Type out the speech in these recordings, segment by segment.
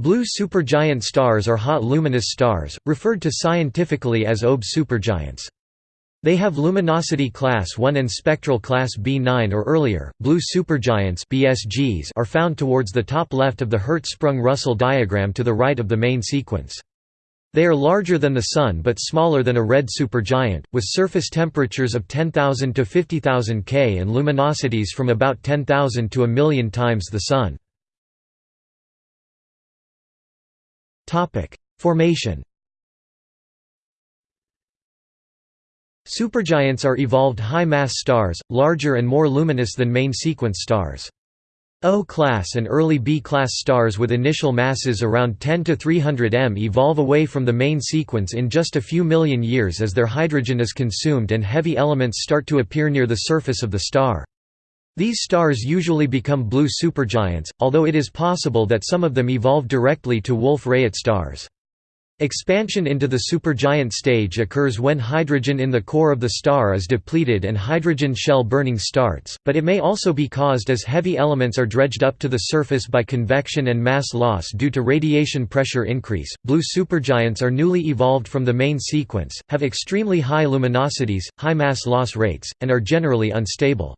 Blue supergiant stars are hot luminous stars, referred to scientifically as OB supergiants. They have luminosity class 1 and spectral class B9 or earlier. Blue supergiants (BSGs) are found towards the top left of the Hertzsprung-Russell diagram to the right of the main sequence. They are larger than the Sun but smaller than a red supergiant, with surface temperatures of 10,000 to 50,000 K and luminosities from about 10,000 to a million times the Sun. Formation Supergiants are evolved high-mass stars, larger and more luminous than main sequence stars. O-class and early B-class stars with initial masses around 10 to 300 m evolve away from the main sequence in just a few million years as their hydrogen is consumed and heavy elements start to appear near the surface of the star. These stars usually become blue supergiants, although it is possible that some of them evolve directly to Wolf-Rayet stars. Expansion into the supergiant stage occurs when hydrogen in the core of the star is depleted and hydrogen shell burning starts, but it may also be caused as heavy elements are dredged up to the surface by convection and mass loss due to radiation pressure increase. Blue supergiants are newly evolved from the main sequence, have extremely high luminosities, high mass loss rates, and are generally unstable.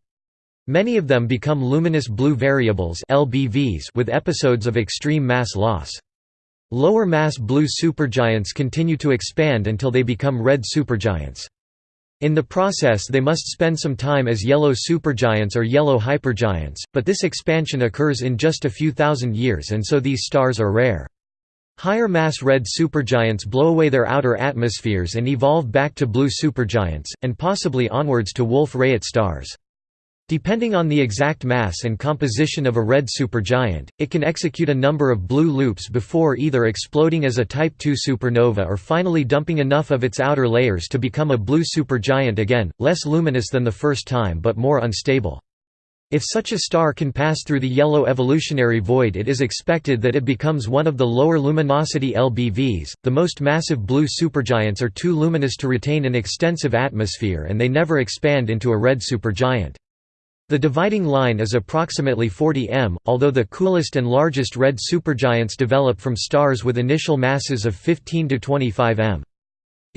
Many of them become luminous blue variables (LBVs) with episodes of extreme mass loss. Lower mass blue supergiants continue to expand until they become red supergiants. In the process they must spend some time as yellow supergiants or yellow hypergiants, but this expansion occurs in just a few thousand years and so these stars are rare. Higher mass red supergiants blow away their outer atmospheres and evolve back to blue supergiants, and possibly onwards to Wolf-Rayet stars. Depending on the exact mass and composition of a red supergiant, it can execute a number of blue loops before either exploding as a Type II supernova or finally dumping enough of its outer layers to become a blue supergiant again, less luminous than the first time but more unstable. If such a star can pass through the yellow evolutionary void it is expected that it becomes one of the lower luminosity LBVs. The most massive blue supergiants are too luminous to retain an extensive atmosphere and they never expand into a red supergiant. The dividing line is approximately 40 m, although the coolest and largest red supergiants develop from stars with initial masses of 15 to 25 m.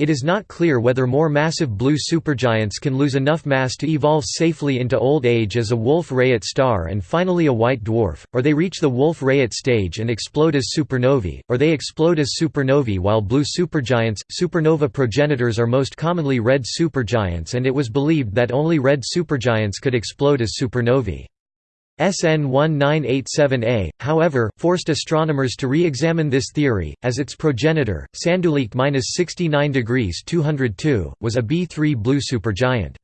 It is not clear whether more massive blue supergiants can lose enough mass to evolve safely into old age as a Wolf-Rayet star and finally a white dwarf, or they reach the Wolf-Rayet stage and explode as supernovae, or they explode as supernovae while blue supergiants. Supernova progenitors are most commonly red supergiants and it was believed that only red supergiants could explode as supernovae. SN 1987A, however, forced astronomers to re-examine this theory, as its progenitor, Sanduleak-69 degrees 202, was a B3 blue supergiant.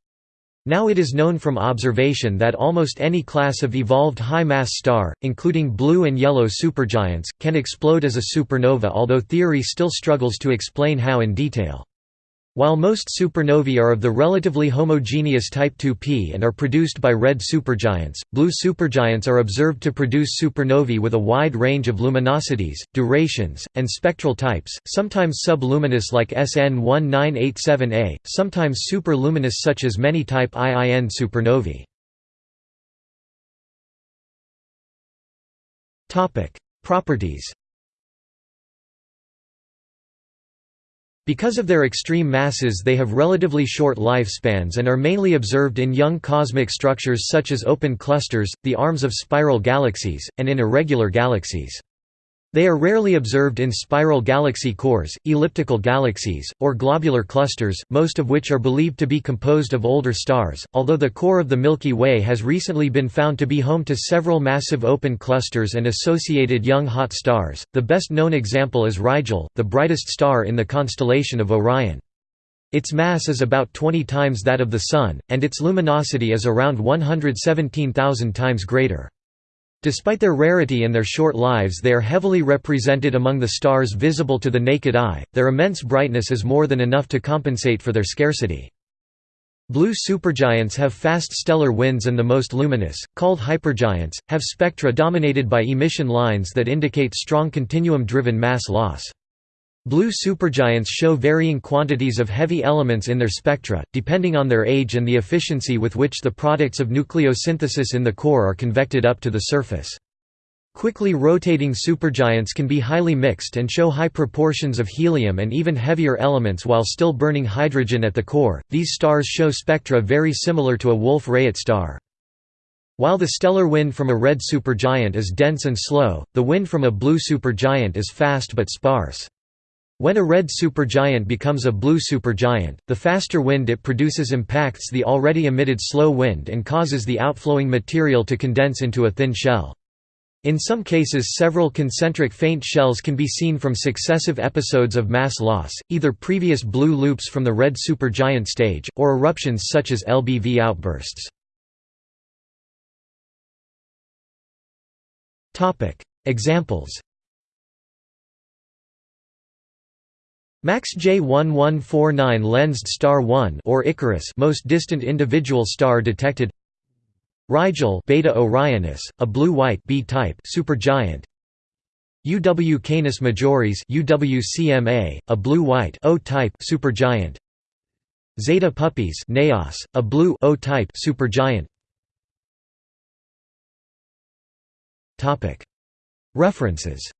Now it is known from observation that almost any class of evolved high-mass star, including blue and yellow supergiants, can explode as a supernova although theory still struggles to explain how in detail. While most supernovae are of the relatively homogeneous type 2p and are produced by red supergiants, blue supergiants are observed to produce supernovae with a wide range of luminosities, durations, and spectral types, sometimes subluminous like SN 1987A, sometimes superluminous such as many type IIN supernovae. Properties Because of their extreme masses they have relatively short lifespans and are mainly observed in young cosmic structures such as open clusters, the arms of spiral galaxies, and in irregular galaxies. They are rarely observed in spiral galaxy cores, elliptical galaxies, or globular clusters, most of which are believed to be composed of older stars. Although the core of the Milky Way has recently been found to be home to several massive open clusters and associated young hot stars, the best known example is Rigel, the brightest star in the constellation of Orion. Its mass is about 20 times that of the Sun, and its luminosity is around 117,000 times greater. Despite their rarity and their short lives they are heavily represented among the stars visible to the naked eye, their immense brightness is more than enough to compensate for their scarcity. Blue supergiants have fast stellar winds and the most luminous, called hypergiants, have spectra dominated by emission lines that indicate strong continuum-driven mass loss. Blue supergiants show varying quantities of heavy elements in their spectra, depending on their age and the efficiency with which the products of nucleosynthesis in the core are convected up to the surface. Quickly rotating supergiants can be highly mixed and show high proportions of helium and even heavier elements while still burning hydrogen at the core. These stars show spectra very similar to a Wolf-Rayet star. While the stellar wind from a red supergiant is dense and slow, the wind from a blue supergiant is fast but sparse. When a red supergiant becomes a blue supergiant, the faster wind it produces impacts the already emitted slow wind and causes the outflowing material to condense into a thin shell. In some cases several concentric faint shells can be seen from successive episodes of mass loss, either previous blue loops from the red supergiant stage, or eruptions such as LBV outbursts. Examples MACS J1149 lensed star 1 or Icarus most distant individual star detected Rigel Beta Orionis, a blue-white B-type supergiant. UW Canis Majoris UWCMA, a blue-white O-type supergiant. Zeta Puppis Naos, a blue O-type supergiant. Topic. References